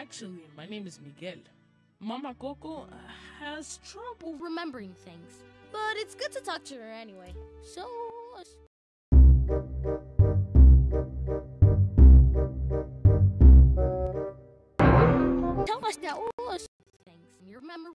Actually, my name is Miguel. Mama Coco uh, has trouble. remembering things. But it's good to talk to her anyway. So. Tell us that all those things. You remember